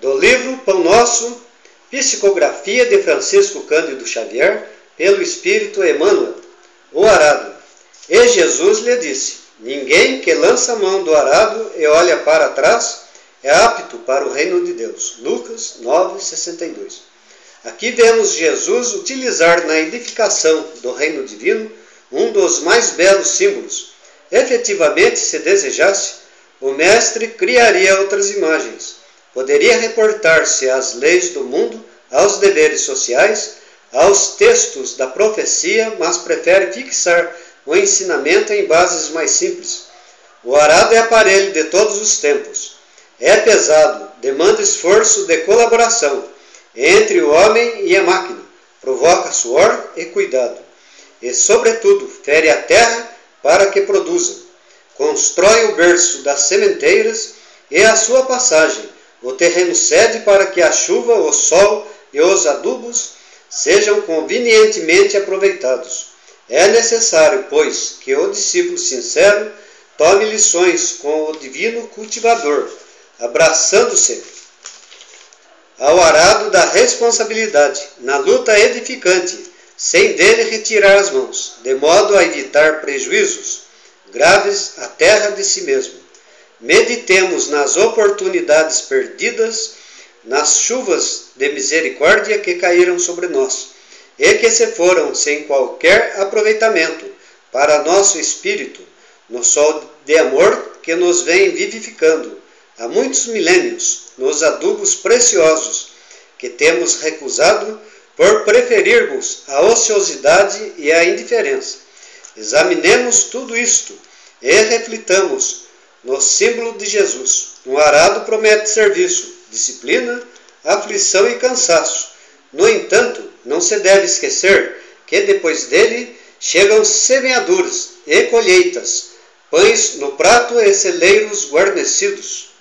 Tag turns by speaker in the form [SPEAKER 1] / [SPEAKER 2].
[SPEAKER 1] Do livro Pão Nosso, psicografia de Francisco Cândido Xavier, pelo Espírito Emmanuel, o arado. E Jesus lhe disse: Ninguém que lança a mão do arado e olha para trás é apto para o reino de Deus. Lucas 9:62. Aqui vemos Jesus utilizar na edificação do reino divino um dos mais belos símbolos. Efetivamente, se desejasse, o mestre criaria outras imagens. Poderia reportar-se às leis do mundo, aos deveres sociais, aos textos da profecia, mas prefere fixar o ensinamento em bases mais simples. O arado é aparelho de todos os tempos. É pesado, demanda esforço de colaboração entre o homem e a máquina, provoca suor e cuidado, e, sobretudo, fere a terra para que produza. Constrói o berço das sementeiras e a sua passagem. O terreno cede para que a chuva, o sol e os adubos sejam convenientemente aproveitados. É necessário, pois, que o discípulo sincero tome lições com o divino cultivador, abraçando-se ao arado da responsabilidade, na luta edificante, sem dele retirar as mãos, de modo a evitar prejuízos graves à terra de si mesmo. Meditemos nas oportunidades perdidas, nas chuvas de misericórdia que caíram sobre nós e que se foram sem qualquer aproveitamento para nosso espírito, no sol de amor que nos vem vivificando há muitos milênios nos adubos preciosos que temos recusado por preferirmos a ociosidade e a indiferença. Examinemos tudo isto e reflitamos no símbolo de Jesus. Um arado promete serviço, disciplina, aflição e cansaço. No entanto, não se deve esquecer que depois dele chegam semeaduras e colheitas, pães no prato e celeiros guarnecidos.